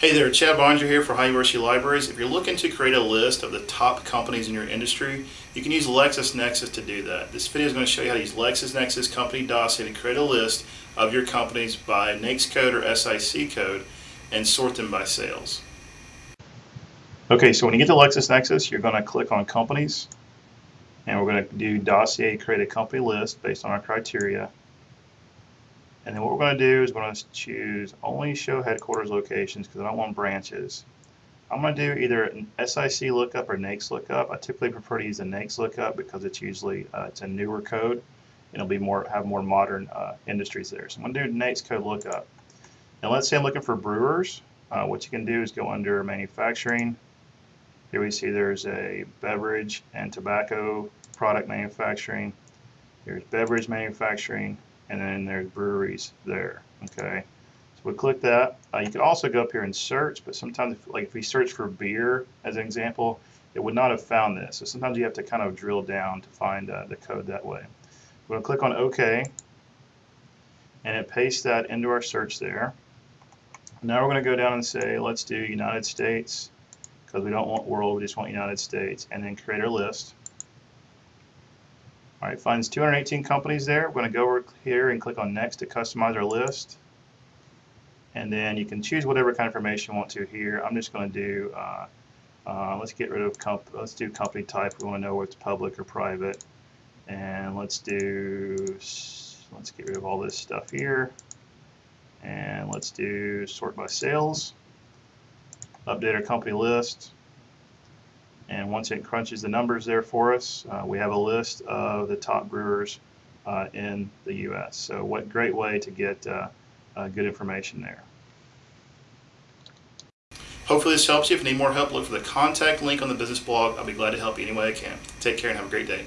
Hey there, Chad Bonger here for High University Libraries. If you're looking to create a list of the top companies in your industry, you can use LexisNexis to do that. This video is going to show you how to use LexisNexis Company Dossier to create a list of your companies by NAICS code or SIC code and sort them by sales. Okay, so when you get to LexisNexis, you're going to click on Companies, and we're going to do Dossier, create a company list based on our criteria. And then what we're going to do is we're going to choose only show headquarters locations because I don't want branches. I'm going to do either an SIC lookup or NAICS lookup. I typically prefer to use a NAICS lookup because it's usually uh, it's a newer code. And it'll be more have more modern uh, industries there. So I'm going to do NAICS code lookup. Now let's say I'm looking for brewers. Uh, what you can do is go under manufacturing. Here we see there's a beverage and tobacco product manufacturing. Here's beverage manufacturing and then there's breweries there. Okay, so we click that. Uh, you can also go up here and search, but sometimes, if, like if we search for beer as an example, it would not have found this. So sometimes you have to kind of drill down to find uh, the code that way. We're going to click on OK, and it pastes that into our search there. Now we're going to go down and say, let's do United States, because we don't want world, we just want United States, and then create our list. All right, finds 218 companies there. We're going to go over here and click on next to customize our list. And then you can choose whatever kind of information you want to here. I'm just going to do, uh, uh, let's get rid of, comp let's do company type. We want to know what's public or private. And let's do, let's get rid of all this stuff here. And let's do sort by sales. Update our company list. And once it crunches the numbers there for us, uh, we have a list of the top brewers uh, in the U.S. So what great way to get uh, uh, good information there. Hopefully this helps you. If you need more help, look for the contact link on the business blog. I'll be glad to help you any way I can. Take care and have a great day.